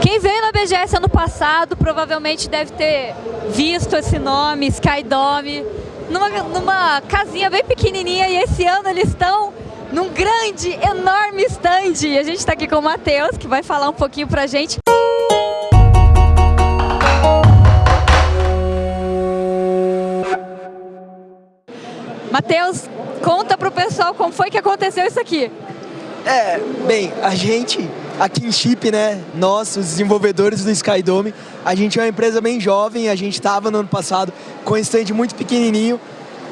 Quem veio na BGS ano passado provavelmente deve ter visto esse nome, Skydome, numa, numa casinha bem pequenininha e esse ano eles estão num grande, enorme stand. E a gente está aqui com o Matheus, que vai falar um pouquinho pra gente. Matheus, conta pro pessoal como foi que aconteceu isso aqui. É, bem, a gente aqui em Chip, né, nós, os desenvolvedores do Skydome, a gente é uma empresa bem jovem, a gente estava no ano passado com um stand muito pequenininho,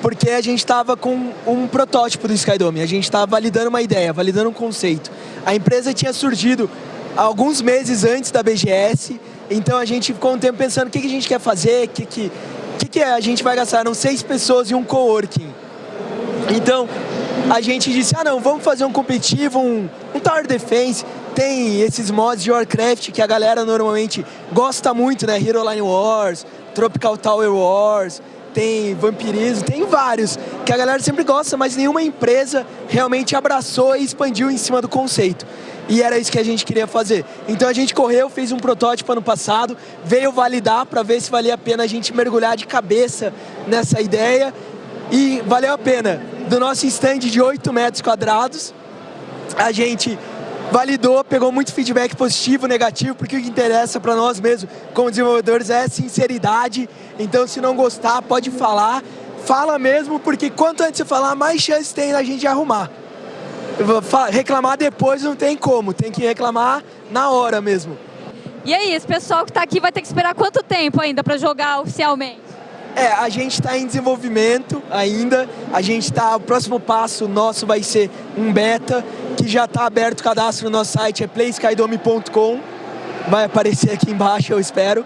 porque a gente estava com um protótipo do Skydome, a gente estava validando uma ideia, validando um conceito. A empresa tinha surgido alguns meses antes da BGS, então a gente ficou um tempo pensando o que, que a gente quer fazer, o que, que, que, que a gente vai gastar. Eram seis pessoas e um coworking. Então, a gente disse, ah não, vamos fazer um competitivo, um, um Tower Defense, tem esses mods de Warcraft que a galera normalmente gosta muito, né? Hero Line Wars, Tropical Tower Wars, tem vampirismo, tem vários que a galera sempre gosta, mas nenhuma empresa realmente abraçou e expandiu em cima do conceito. E era isso que a gente queria fazer. Então a gente correu, fez um protótipo ano passado, veio validar para ver se valia a pena a gente mergulhar de cabeça nessa ideia e valeu a pena. Do nosso stand de 8 metros quadrados, a gente validou, pegou muito feedback positivo, negativo, porque o que interessa para nós mesmo, como desenvolvedores, é sinceridade. Então, se não gostar, pode falar. Fala mesmo, porque quanto antes você falar, mais chance tem da gente arrumar. Reclamar depois não tem como, tem que reclamar na hora mesmo. E aí, esse pessoal que está aqui vai ter que esperar quanto tempo ainda para jogar oficialmente? É, a gente está em desenvolvimento ainda. A gente está. O próximo passo nosso vai ser um beta, que já está aberto o cadastro no nosso site, é playskydome.com. Vai aparecer aqui embaixo, eu espero.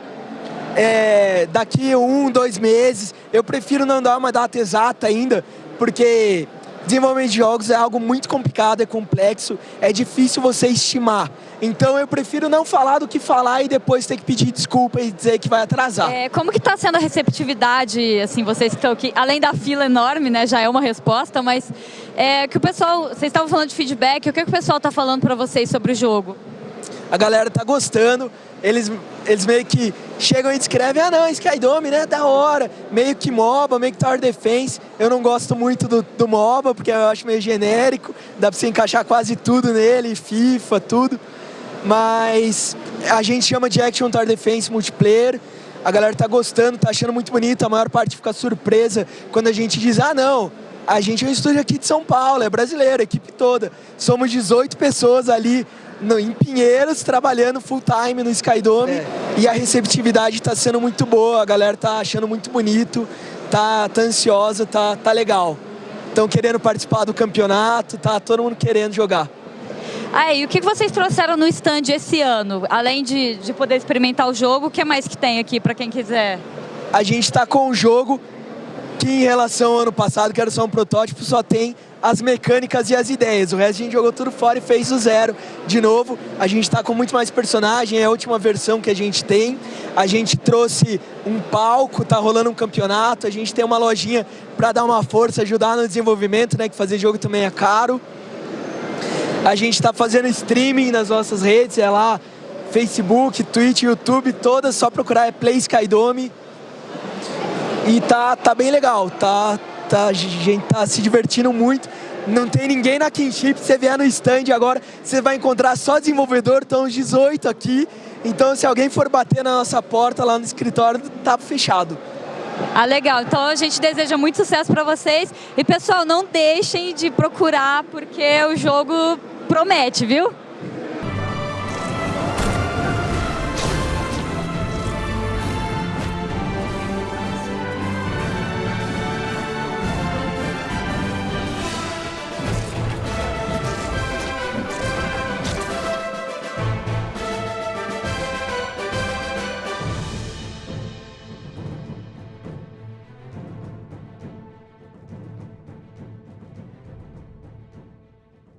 É, daqui um, dois meses, eu prefiro não dar uma data exata ainda, porque desenvolvimento de jogos é algo muito complicado, é complexo, é difícil você estimar. Então eu prefiro não falar do que falar e depois ter que pedir desculpa e dizer que vai atrasar. É, como que está sendo a receptividade, assim, vocês que estão aqui, além da fila enorme, né, já é uma resposta, mas é, que o pessoal, vocês estavam falando de feedback, o que, que o pessoal está falando para vocês sobre o jogo? A galera tá gostando, eles, eles meio que chegam e descrevem, ah não, Skydome, né, da hora, meio que MOBA, meio que Tower Defense, eu não gosto muito do, do MOBA, porque eu acho meio genérico, dá pra você encaixar quase tudo nele, FIFA, tudo, mas a gente chama de Action Tower Defense Multiplayer, a galera tá gostando, tá achando muito bonito, a maior parte fica surpresa quando a gente diz, ah não, a gente é um estúdio aqui de São Paulo, é brasileiro, a equipe toda, somos 18 pessoas ali no, em Pinheiros, trabalhando full time no Skydome, é. e a receptividade tá sendo muito boa, a galera tá achando muito bonito, tá, tá ansiosa, tá, tá legal. Estão querendo participar do campeonato, tá todo mundo querendo jogar. Aí, o que vocês trouxeram no stand esse ano? Além de, de poder experimentar o jogo, o que mais que tem aqui para quem quiser? A gente está com um jogo que em relação ao ano passado, que era só um protótipo, só tem as mecânicas e as ideias. O resto a gente jogou tudo fora e fez do zero de novo. A gente está com muito mais personagem, é a última versão que a gente tem. A gente trouxe um palco, tá rolando um campeonato, a gente tem uma lojinha para dar uma força, ajudar no desenvolvimento, né, que fazer jogo também é caro. A gente está fazendo streaming nas nossas redes, é lá Facebook, Twitch, YouTube, todas, só procurar é Play Skydome. E tá, tá bem legal, tá, tá, a gente tá se divertindo muito. Não tem ninguém na Kinship, você vier no stand agora, você vai encontrar só desenvolvedor, estão os 18 aqui. Então se alguém for bater na nossa porta lá no escritório, tá fechado. Ah, legal. Então a gente deseja muito sucesso para vocês. E pessoal, não deixem de procurar, porque o jogo promete, viu?